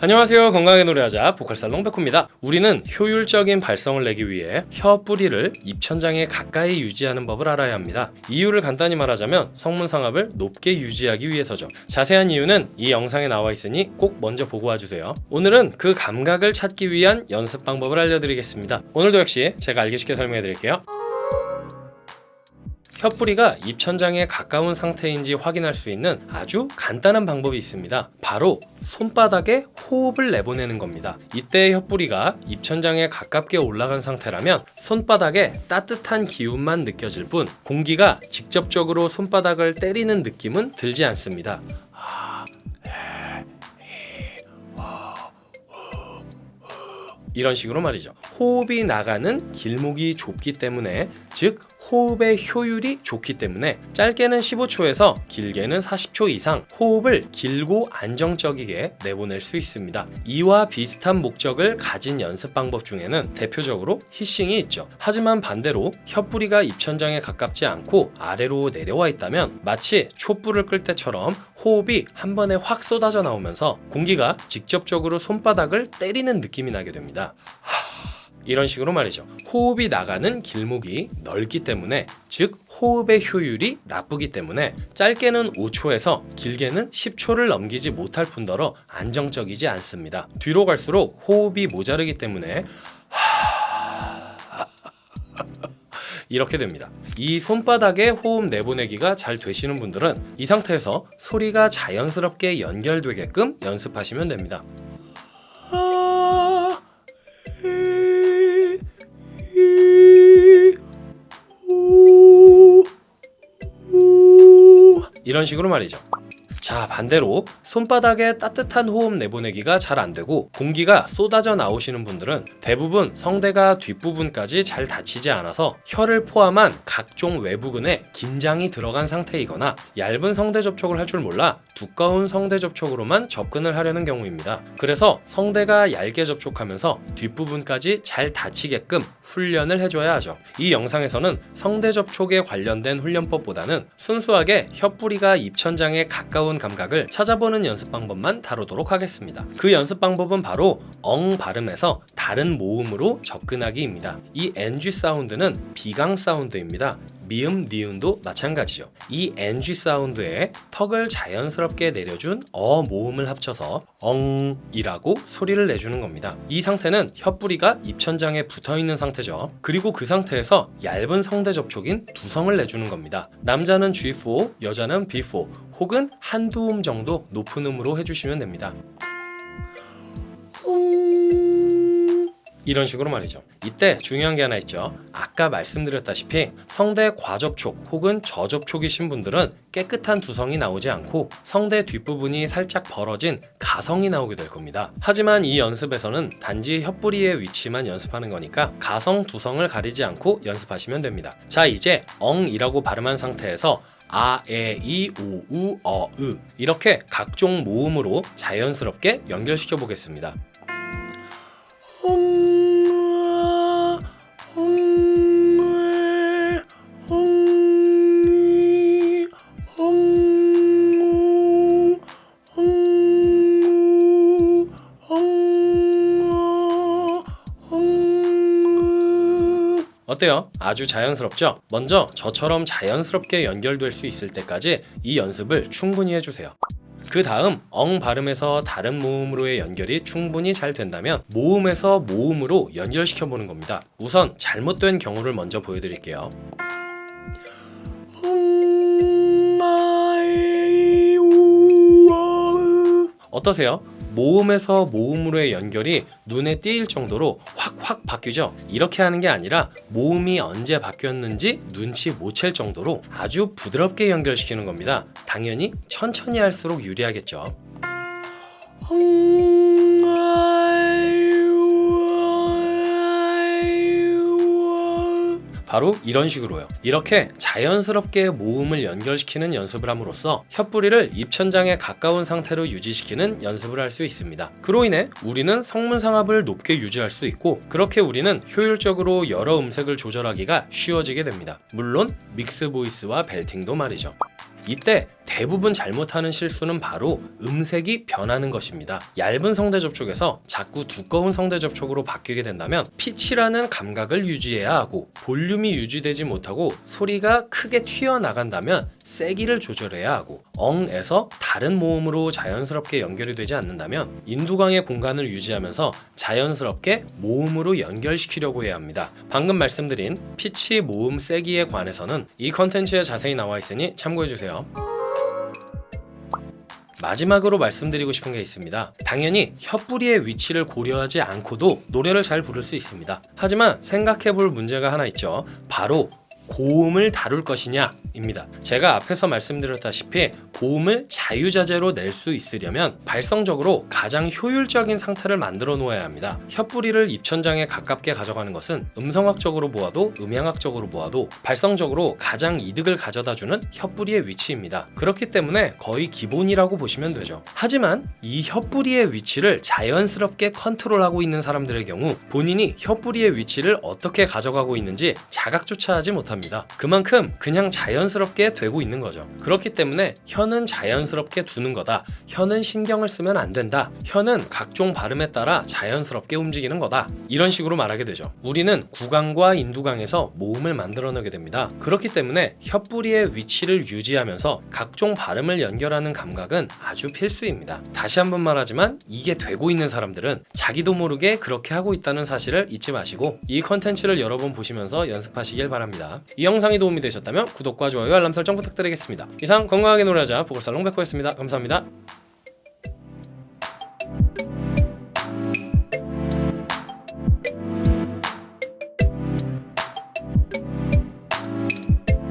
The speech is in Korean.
안녕하세요. 건강하게 노래하자 보컬살롱 백호입니다. 우리는 효율적인 발성을 내기 위해 혀 뿌리를 입천장에 가까이 유지하는 법을 알아야 합니다. 이유를 간단히 말하자면 성문상압을 높게 유지하기 위해서죠. 자세한 이유는 이 영상에 나와 있으니 꼭 먼저 보고 와주세요. 오늘은 그 감각을 찾기 위한 연습 방법을 알려드리겠습니다. 오늘도 역시 제가 알기 쉽게 설명해 드릴게요 혀뿌리가 입천장에 가까운 상태인지 확인할 수 있는 아주 간단한 방법이 있습니다. 바로 손바닥에 호흡을 내보내는 겁니다. 이때 혀뿌리가 입천장에 가깝게 올라간 상태라면 손바닥에 따뜻한 기운만 느껴질 뿐 공기가 직접적으로 손바닥을 때리는 느낌은 들지 않습니다. 이런 식으로 말이죠. 호흡이 나가는 길목이 좁기 때문에 즉 호흡의 효율이 좋기 때문에 짧게는 15초에서 길게는 40초 이상 호흡을 길고 안정적이게 내보낼 수 있습니다. 이와 비슷한 목적을 가진 연습 방법 중에는 대표적으로 히싱이 있죠. 하지만 반대로 혀뿌리가 입천장에 가깝지 않고 아래로 내려와 있다면 마치 촛불을 끌 때처럼 호흡이 한 번에 확 쏟아져 나오면서 공기가 직접적으로 손바닥을 때리는 느낌이 나게 됩니다. 이런 식으로 말이죠. 호흡이 나가는 길목이 넓기 때문에 즉 호흡의 효율이 나쁘기 때문에 짧게는 5초에서 길게는 10초를 넘기지 못할 뿐더러 안정적이지 않습니다. 뒤로 갈수록 호흡이 모자르기 때문에 이렇게 됩니다. 이 손바닥에 호흡 내보내기가 잘 되시는 분들은 이 상태에서 소리가 자연스럽게 연결되게끔 연습하시면 됩니다. 이런 식으로 말이죠. 자 반대로 손바닥에 따뜻한 호흡 내보내기가 잘 안되고 공기가 쏟아져 나오시는 분들은 대부분 성대가 뒷부분까지 잘 닫히지 않아서 혀를 포함한 각종 외부근에 긴장이 들어간 상태이거나 얇은 성대 접촉을 할 줄 몰라 두꺼운 성대 접촉으로만 접근을 하려는 경우입니다. 그래서 성대가 얇게 접촉하면서 뒷부분까지 잘 닫히게끔 훈련을 해줘야 하죠. 이 영상에서는 성대 접촉에 관련된 훈련법보다는 순수하게 혀뿌리가 입천장에 가까운 감각을 찾아보는 연습 방법만 다루도록 하겠습니다. 그 연습 방법은 바로 엉 발음에서 다른 모음으로 접근하기입니다. 이 NG 사운드는 비강 사운드입니다. 미음, 니은도 마찬가지죠. 이 NG 사운드에 턱을 자연스럽게 내려준 어 모음을 합쳐서 엉이라고 소리를 내주는 겁니다. 이 상태는 혀뿌리가 입천장에 붙어있는 상태죠. 그리고 그 상태에서 얇은 성대 접촉인 두성을 내주는 겁니다. 남자는 G4, 여자는 B4 혹은 한두 음 정도 높은 음으로 해주시면 됩니다. 이런 식으로 말이죠. 이때 중요한 게 하나 있죠. 아까 말씀드렸다시피 성대 과접촉 혹은 저접촉이신 분들은 깨끗한 두성이 나오지 않고 성대 뒷부분이 살짝 벌어진 가성이 나오게 될 겁니다. 하지만 이 연습에서는 단지 혀뿌리의 위치만 연습하는 거니까 가성 두성을 가리지 않고 연습하시면 됩니다. 자 이제 엉이라고 발음한 상태에서 아, 에, 이, 오, 우, 어, 으 이렇게 각종 모음으로 자연스럽게 연결시켜 보겠습니다 어때요? 아주 자연스럽죠? 먼저 저처럼 자연스럽게 연결될 수 있을 때까지 이 연습을 충분히 해주세요. 그 다음 엉 발음에서 다른 모음으로의 연결이 충분히 잘 된다면 모음에서 모음으로 연결시켜 보는 겁니다. 우선 잘못된 경우를 먼저 보여드릴게요. 어떠세요? 모음에서 모음으로의 연결이 눈에 띄일 정도로 확확 바뀌죠. 이렇게 하는 게 아니라 모음이 언제 바뀌었는지 눈치 못 챌 정도로 아주 부드럽게 연결시키는 겁니다. 당연히 천천히 할수록 유리하겠죠 바로 이런 식으로요. 이렇게 자연스럽게 모음을 연결시키는 연습을 함으로써 혀뿌리를 입천장에 가까운 상태로 유지시키는 연습을 할 수 있습니다. 그로 인해 우리는 성문상압을 높게 유지할 수 있고 그렇게 우리는 효율적으로 여러 음색을 조절하기가 쉬워지게 됩니다. 물론 mix voice와 belting도 말이죠. 이때 대부분 잘못하는 실수는 바로 음색이 변하는 것입니다. 얇은 성대 접촉에서 자꾸 두꺼운 성대 접촉으로 바뀌게 된다면 피치라는 감각을 유지해야 하고 볼륨이 유지되지 못하고 소리가 크게 튀어나간다면 세기를 조절해야 하고 엉에서 다른 모음으로 자연스럽게 연결이 되지 않는다면 인두강의 공간을 유지하면서 자연스럽게 모음으로 연결시키려고 해야 합니다. 방금 말씀드린 피치 모음 세기에 관해서는 이 컨텐츠에 자세히 나와 있으니 참고해주세요. 마지막으로 말씀드리고 싶은 게 있습니다. 당연히 혀뿌리의 위치를 고려하지 않고도 노래를 잘 부를 수 있습니다. 하지만 생각해 볼 문제가 하나 있죠. 바로 고음을 다룰 것이냐입니다. 제가 앞에서 말씀드렸다시피 고음을 자유자재로 낼 수 있으려면 발성적으로 가장 효율적인 상태를 만들어 놓아야 합니다. 혀뿌리를 입천장에 가깝게 가져가는 것은 음성학적으로 보아도 음향학적으로 보아도 발성적으로 가장 이득을 가져다 주는 혀뿌리의 위치입니다. 그렇기 때문에 거의 기본이라고 보시면 되죠. 하지만 이 혀뿌리의 위치를 자연스럽게 컨트롤하고 있는 사람들의 경우 본인이 혀뿌리의 위치를 어떻게 가져가고 있는지 자각조차 하지 못합니다. 그만큼 그냥 자연스럽게 되고 있는 거죠. 그렇기 때문에 혀는 자연스럽게 두는 거다. 혀는 신경을 쓰면 안 된다. 혀는 각종 발음에 따라 자연스럽게 움직이는 거다. 이런 식으로 말하게 되죠. 우리는 구강과 인두강에서 모음을 만들어내게 됩니다. 그렇기 때문에 혀뿌리의 위치를 유지하면서 각종 발음을 연결하는 감각은 아주 필수입니다. 다시 한번 말하지만 이게 되고 있는 사람들은 자기도 모르게 그렇게 하고 있다는 사실을 잊지 마시고 이 컨텐츠를 여러 번 보시면서 연습하시길 바랍니다. 이 영상이 도움이 되셨다면 구독과 좋아요 알람 설정 부탁드리겠습니다. 이상 건강하게 노래하자 보컬살롱 백호였습니다. 감사합니다.